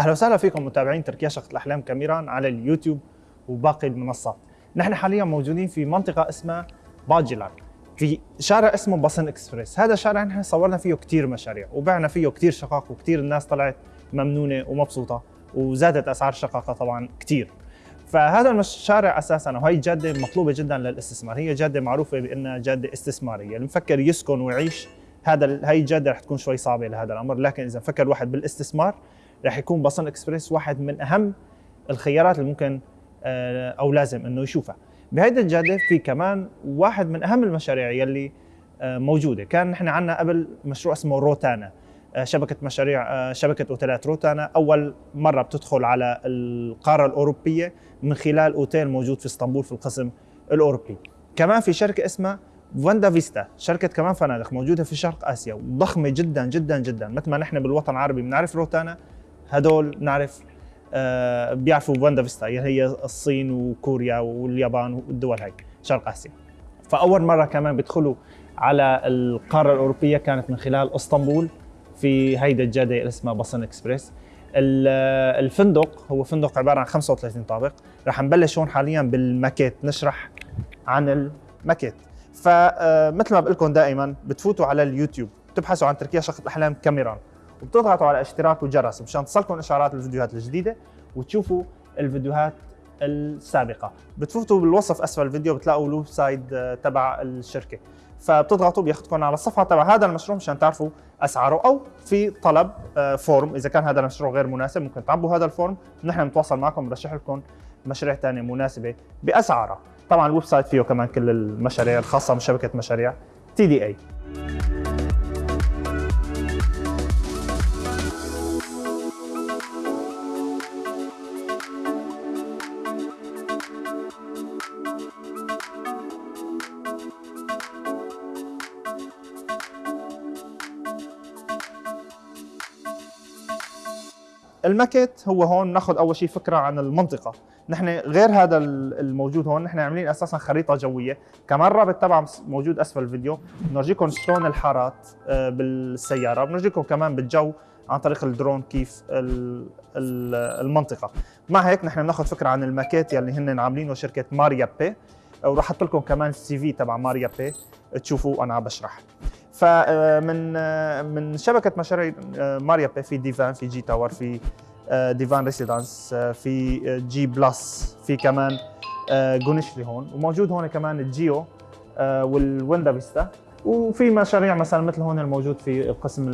أهلا وسهلا فيكم متابعين تركيا شقة الأحلام كاميران على اليوتيوب وباقي المنصات. نحن حاليا موجودين في منطقة اسمها باجيلان في شارع اسمه بصن إكسبريس، هذا الشارع نحن صورنا فيه كثير مشاريع وبعنا فيه كثير شقق وكثير الناس طلعت ممنونة ومبسوطة وزادت أسعار الشقق طبعا كثير. فهذا الشارع أساسا وهي جادة مطلوبة جدا للاستثمار، هي جادة معروفة بأنها جادة استثمارية، اللي مفكر يسكن ويعيش هذا هي الجاده رح تكون شوي صعبة لهذا الأمر، لكن إذا فكر الواحد بالاستثمار رح يكون بصن إكسبريس واحد من أهم الخيارات اللي ممكن آه، أو لازم إنه يشوفها. بهيدي الجاده في كمان واحد من أهم المشاريع يلي آه، موجودة، كان نحن عندنا قبل مشروع اسمه روتانا. آه، شبكة مشاريع شبكة أوتيلات روتانا. أول مرة بتدخل على القارة الأوروبية من خلال أوتيل موجود في إسطنبول في القسم الأوروبي. كمان في شركة اسمها Wanda Vista. شركة كمان فنادق موجودة في شرق آسيا. وضخمة جدا جدا جدا. مثل ما نحن بالوطن العربي بنعرف روتانا هدول نعرف آه بيعرفوا Wanda Vista هي الصين وكوريا واليابان والدول هاي شرق آسيا. فأول مرة كمان بيدخلوا على القارة الأوروبية كانت من خلال إسطنبول في هيدا الجادة اللي اسمها Basın Ekspres. الفندق هو فندق عبارة عن 35 طابق. رح نبلش هون حاليا بالماكيت نشرح عن الماكيت. فمثل ما بقول لكم دائما بتفوتوا على اليوتيوب بتبحثوا عن تركيا شقة الأحلام كاميران. وبتضغطوا على اشتراك وجرس مشان تصلكم اشعارات الفيديوهات الجديدة وتشوفوا الفيديوهات السابقة. بتفوتوا بالوصف أسفل الفيديو بتلاقوا ال website آه، تبع الشركة. فبتضغطوا بياخذكم على الصفحة تبع هذا المشروع مشان تعرفوا أسعاره أو في طلب form. آه، إذا كان هذا المشروع غير مناسب ممكن تعبوا هذا ال form. نحن بنتواصل معكم بنرشح لكم مشاريع ثانية مناسبة باسعارها طبعا ال website فيه كمان كل المشاريع الخاصة بشبكه مشاريع TDE الماكيت هو هون ناخذ أول شيء فكرة عن المنطقة. نحن غير هذا الموجود هون نحن عاملين أساسا خريطة جوية. كمان الرابط تبعها موجود أسفل الفيديو. بنورجيكم شلون الحارات آه، بالسيارة. بنورجيكم كمان بالجو عن طريق الدرون كيف المنطقة. مع هيك نحن بناخذ فكرة عن الماكيت يلي هن عاملينه شركة Mar Yapı. وراح أحط لكم كمان ال CV تبع Mar Yapı. تشوفوا أنا عم بشرح. فمن من شبكة مشاريع Mar Yapı في Divan في G Tower في Divan Residence في G Plus في كمان Güneşli هون. وموجود هون كمان ال G Yoo وال Wanda Vista. وفي مشاريع مثلا مثل هون الموجود في القسم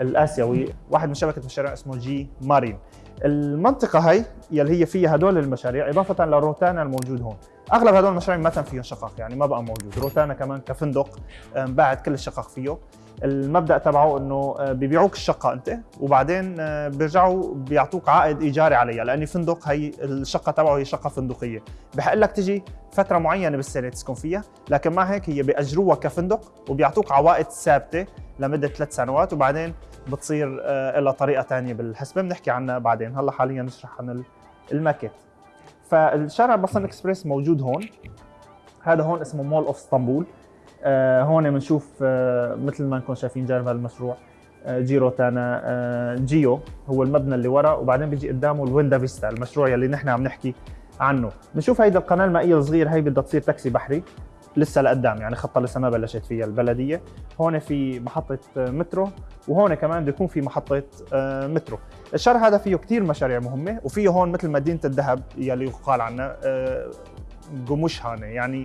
الآسيوي. واحد من شبكة مشاريع اسمه G Marin. المنطقة هي يلي هي فيها هدول المشاريع إضافة لروتانا الموجود هون. أغلب هدول المشاريع ما تم فيهم شقق يعني ما بقى موجود. روتانا كمان كفندق بعد كل الشقق فيه. المبدأ تبعه إنه آه، بيبيعوك الشقة أنت وبعدين آه، بيرجعوا بيعطوك عائد إيجاري عليها لأني فندق هي الشقة تبعه هي شقة فندقية. بحق لك تجي فترة معينة بالسنة تسكن فيها لكن مع هيك هي بيأجروها كفندق وبيعطوك عوائد ثابتة لمدة ثلاث سنوات وبعدين بتصير آه، لها طريقة ثانية بالحسبه بنحكي عنها بعدين. هلأ حاليا نشرح عن الماكيت. فالشارع بصن إكسبريس موجود هون. هذا هون اسمه Mall of Istanbul. آه هون بنشوف آه مثل ما نكون شايفين جانب هذا المشروع G Rotana G Yoo. هو المبنى اللي ورا. وبعدين بيجي قدامه ال Wanda Vista المشروع يلي نحن عم نحكي عنه. بنشوف هيدا القناة المائية الصغير هي بدها تصير تاكسي بحري. لسه لقدام يعني خطة لسه ما بلشت فيها البلدية. هون في محطة مترو وهون كمان بده يكون في محطة آه، مترو. الشارع هذا فيه كثير مشاريع مهمة وفيه هون مثل مدينه الذهب يلي يقال عنها قمشهانه يعني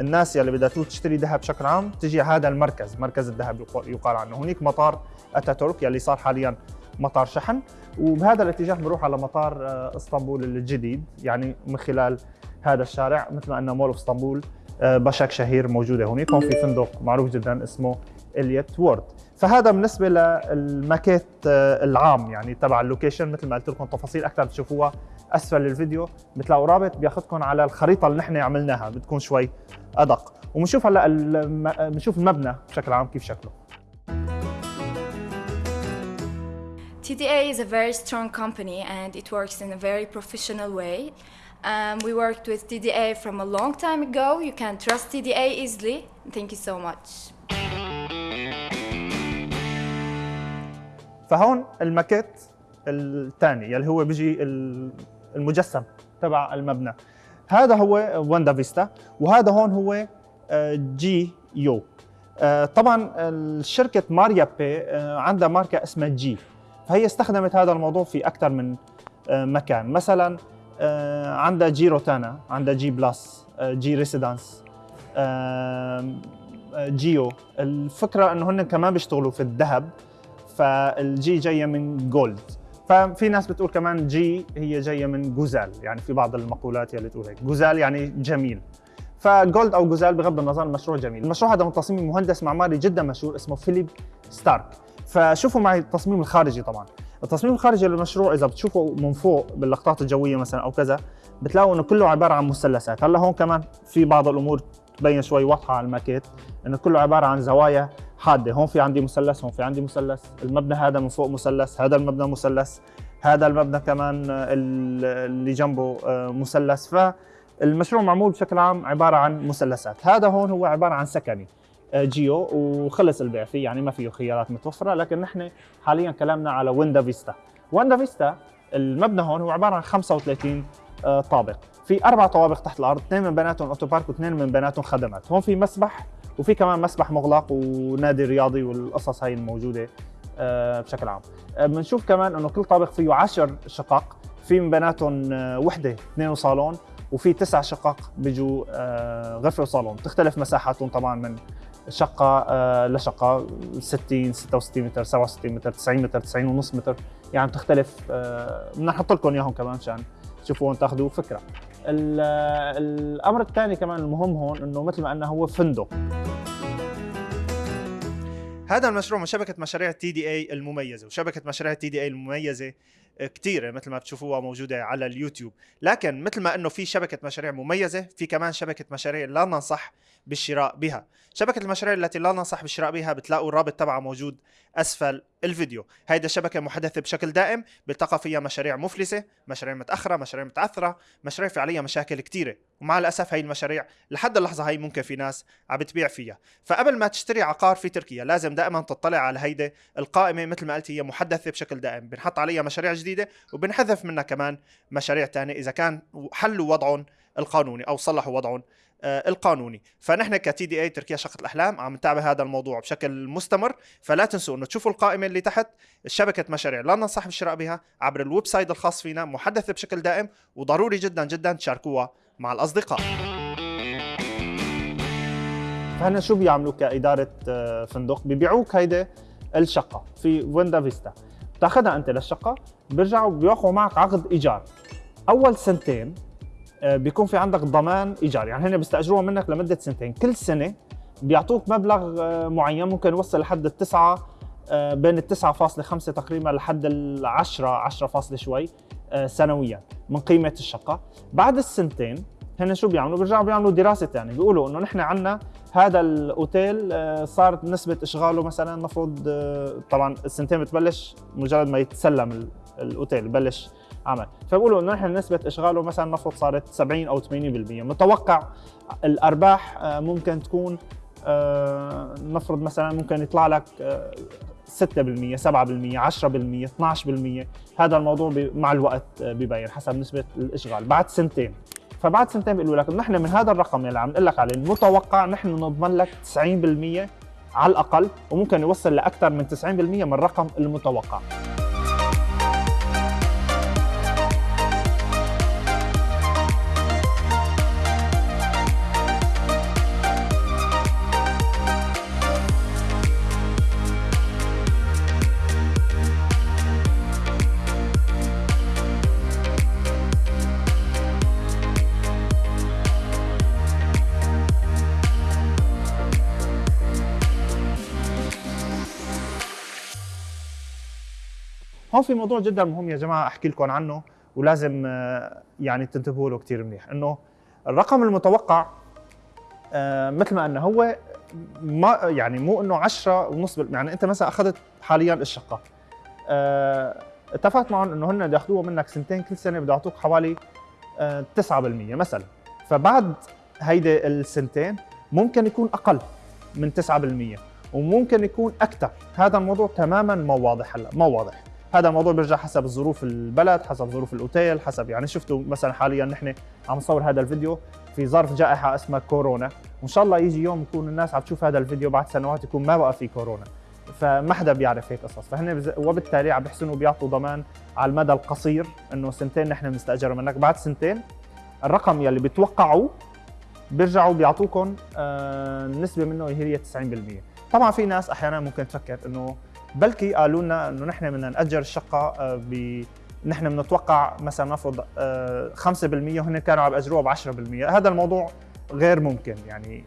الناس يلي بدها تشتري ذهب بشكل عام تجي هذا المركز مركز الذهب يقال عنه. هناك مطار أتاتورك يلي صار حاليا مطار شحن وبهذا الاتجاه بنروح على مطار آه، إسطنبول الجديد يعني من خلال هذا الشارع مثل ما انه مول إسطنبول. آه، باشاك شهير موجودة هون في فندق معروف جدا اسمه Elite World. فهذا بالنسبة للماكيت آه، العام يعني تبع ال location مثل ما قلت لكم تفاصيل أكثر بتشوفوها أسفل الفيديو. بتلاقوا رابط بياخذكم على الخريطة اللي نحن عملناها بتكون شوي أدق. وبنشوف هلأ بنشوف المبنى بشكل عام كيف شكله. TDA is a very strong company and it works in a very professional way. Um, we worked with TDA from a long time ago. You can trust TDA easily. Thank you so much. فهون الماكيت الثاني اللي هو بيجي ال- المجسم تبع المبنى هذا هو Wanda Vista وهذا هون هو آه، جي يو آه، طبعا الشركة Mar Yapı آه، عندها ماركة اسمها G فهي استخدمت هذا الموضوع في أكثر من مكان مثلا عندها G Rotana عندها G Plus آه، G Residence آه، جيو الفكرة إنه هن كمان بيشتغلوا في الذهب فال G جاية من gold ففي ناس بتقول كمان G هي جاية من güzel يعني في بعض المقولات يلي تقول هيك. güzel يعني جميل. ف gold أو güzel بغض النظر المشروع جميل. المشروع هذا من تصميم مهندس معماري جدا مشهور اسمه فيليب ستارك فشوفوا معي التصميم الخارجي طبعا. التصميم الخارجي للمشروع إذا بتشوفوا من فوق باللقطات الجوية مثلا أو كذا بتلاقوا إنه كله عبارة عن مثلثات. هلأ هون كمان في بعض الأمور تبين شوي واضحة على الماكيت إنه كله عبارة عن زوايا حادة. هون في عندي مثلث هون في عندي مثلث المبنى هذا من فوق مثلث هذا المبنى مثلث هذا المبنى كمان ال- اللي جنبه آه، مثلث. فالمشروع معمول بشكل عام عبارة عن مثلثات. هذا هون هو عبارة عن سكني. جيو وخلص البيع فيه يعني ما فيه خيارات متوفرة. لكن نحن حاليا كلامنا على Wanda Vista. Wanda Vista المبنى هون هو عبارة عن 35 آه، طابق. في أربع طوابق تحت الأرض اثنين من بيناتهم أوتو بارك واثنين من بيناتهم خدمات. هون في مسبح وفي كمان مسبح مغلق ونادي رياضي والقصص هاي الموجودة آه، بشكل عام. آه، بنشوف كمان إنه كل طابق فيه 10 شقق في من بيناتهم آه، وحدة اثنين وصالون وفي تسع شقق بيجوا آه، غرفة وصالون. تختلف مساحاتهم طبعا من شقة آه، لشقه 60 66 متر 67 متر 90 متر 90 ونص متر. يعني بتختلف آه، بدنا نحط لكم إياهم كمان مشان تشوفوا تاخذوا فكرة. آه، الأمر الثاني كمان المهم هون إنه مثل ما قلنا هو فندق. هذا المشروع من شبكة مشاريع TDE المميزة وشبكة مشاريع TDE المميزة كثيره مثل ما بتشوفوها موجودة على اليوتيوب. لكن مثل ما إنه في شبكة مشاريع مميزة في كمان شبكة مشاريع لا ننصح بالشراء بها. شبكة المشاريع التي لا ننصح بالشراء بها بتلاقوا الرابط تبعها موجود أسفل الفيديو. هيدا شبكه محدثة بشكل دائم بيلتقى فيها مشاريع مفلسة مشاريع متأخرة مشاريع متعثره مشاريع في عليها مشاكل كثيره ومع الأسف هي المشاريع لحد اللحظة هي ممكن في ناس عم بتبيع فيها. فقبل ما تشتري عقار في تركيا لازم دائما تطلع على هيدي القائمة مثل ما قلت هي محدثة بشكل دائم. بنحط عليها مشاريع جديدة وبنحذف منها كمان مشاريع تانية إذا كان حلوا وضعهم القانوني أو صلحوا وضعهم القانوني. فنحن كتي دي إي تركيا شقه الأحلام عم نتابع هذا الموضوع بشكل مستمر. فلا تنسوا إنه تشوفوا القائمة اللي تحت شبكة مشاريع. لا ننصح بالشراء بها عبر ال website الخاص فينا محدثة بشكل دائم وضروري جدا جدا تشاركوها مع الأصدقاء. فهنا شو بيعملوا كإدارة آه، فندق؟ بيبيعوك هيدي الشقة في ويندا فيستا بتأخذها أنت للشقة بيرجعوا بيوقعوا معك عقد إيجار. أول سنتين آه، بيكون في عندك ضمان ايجار يعني هن بيستأجروها منك لمدة سنتين. كل سنة بيعطوك مبلغ آه، معين. ممكن يوصل لحد التسعة آه، بين ال 9.5 تقريبا لحد ال 10 10 فاصلة شوي آه، سنويا من قيمة الشقة. بعد السنتين هن شو بيعملوا؟ بيرجعوا بيعملوا دراسة ثانية بيقولوا إنه نحن عندنا هذا الأوتيل آه، صارت نسبة إشغاله مثلا المفروض آه، طبعا السنتين بتبلش مجرد ما يتسلم ال- الأوتيل ببلش عمل. فبقولوا إنه نحن نسبة إشغاله مثلا المفروض صارت 70 أو 80% متوقع الأرباح آه، ممكن تكون آه، نفرض مثلا ممكن يطلع لك آه، 6% 7% 10% 12% هذا الموضوع مع الوقت آه، بيبين حسب نسبة الإشغال. بعد سنتين. فبعد سنتين بيقولوا لك نحن من هذا الرقم اللي عم نقول لك عليه المتوقع نحن نضمن لك 90% على الأقل وممكن يوصل لأكثر من 90% من الرقم المتوقع. هون في موضوع جدا مهم يا جماعة أحكي لكم عنه ولازم آه، يعني تنتبهوا له كثير منيح. إنه الرقم المتوقع آه، مثل ما قلنا هو ما يعني مو إنه 10 ونص يعني أنت مثلا أخذت حاليا الشقة. آه، اتفقت معهم إنه هن بده ياخذوها منك سنتين كل سنة بده يعطوك حوالي آه، 9% مثلا. فبعد هيدي السنتين ممكن يكون أقل من 9% وممكن يكون أكثر هذا الموضوع تماما ما واضح هلأ ما واضح. هذا الموضوع بيرجع حسب ظروف البلد حسب ظروف الأوتيل حسب يعني شفتوا مثلا حاليا نحن عم نصور هذا الفيديو في ظرف جائحة اسمها كورونا. وان شاء الله يجي يوم يكون الناس عم تشوف هذا الفيديو بعد سنوات يكون ما بقى في كورونا. فما حدا بيعرف هيك قصص. فهن وبالتالي عم بيحسنوا بيعطوا ضمان على المدى القصير إنه سنتين نحن بنستاجر منك بعد سنتين الرقم يلي بتوقعوه بيرجعوا بيعطوكم آه نسبة منه هي 90% طبعا في ناس أحيانا ممكن تفكر إنه بلكي قالوا لنا إنه نحن بدنا نأجر الشقة آه ب نحن بنتوقع مثلا نفرض آه 5% وهن كانوا عم يأجروها ب 10% هذا الموضوع غير ممكن. يعني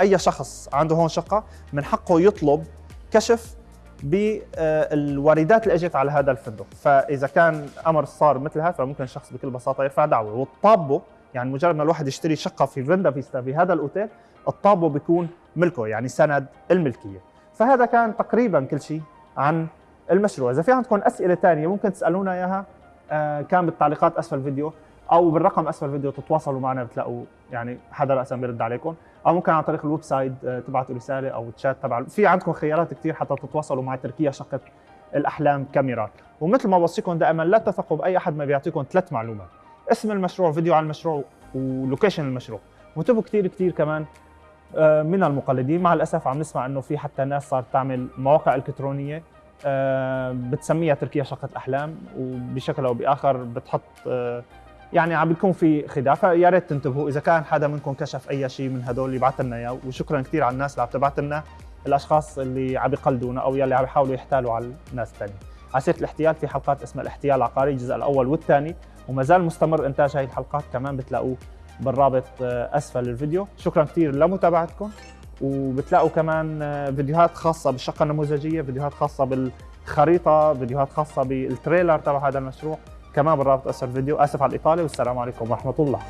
أي شخص عنده هون شقة من حقه يطلب كشف بالواردات اللي إجت على هذا الفندق. فإذا كان أمر صار مثل هذا فممكن الشخص بكل بساطة يرفع دعوة. والطابه يعني مجرد ما الواحد يشتري شقة في فيندا فيستا في هذا الأوتيل الطابو بيكون ملكه يعني سند الملكية. فهذا كان تقريبا كل شيء عن المشروع. إذا في عندكم أسئلة ثانية ممكن تسألونا إياها آه، كان بالتعليقات أسفل الفيديو أو بالرقم أسفل الفيديو تتواصلوا معنا بتلاقوا يعني حدا راسا بيرد عليكم. أو ممكن عن طريق ال website آه، تبعتوا رسالة أو تشات تبع في عندكم خيارات كثير حتى تتواصلوا مع تركيا شقة الأحلام كاميرات. ومثل ما بوصيكم دائما لا تثقوا بأي أحد ما بيعطيكم ثلاث معلومات اسم المشروع فيديو عن المشروع ولوكيشن المشروع. وانتبهوا كثير كثير كمان من المقلدين. مع الأسف عم نسمع إنه في حتى ناس صارت تعمل مواقع إلكترونية آه، بتسميها تركيا شقة أحلام وبشكل أو بآخر بتحط آه، يعني عم بيكون في خداع. فيا ريت تنتبهوا. إذا كان حدا منكم كشف أي شيء من هدول يبعث لنا إياه وشكرا كثير على الناس اللي عم تبعث لنا الأشخاص اللي عم يقلدونا أو يلي عم يحاولوا يحتالوا على الناس الثانية على سيرة الاحتيال في حلقات اسمها الاحتيال العقاري الجزء الأول والثاني. وما زال مستمر إنتاج هاي الحلقات كمان بتلاقوه بالرابط آه، أسفل الفيديو. شكرا كثير لمتابعتكم وبتلاقوا كمان آه، فيديوهات خاصة بالشقة النموذجية فيديوهات خاصة بالخريطة فيديوهات خاصة بالتريلر تبع هذا المشروع كمان بالرابط أسفل الفيديو. أسف على الإطالة والسلام عليكم ورحمة الله.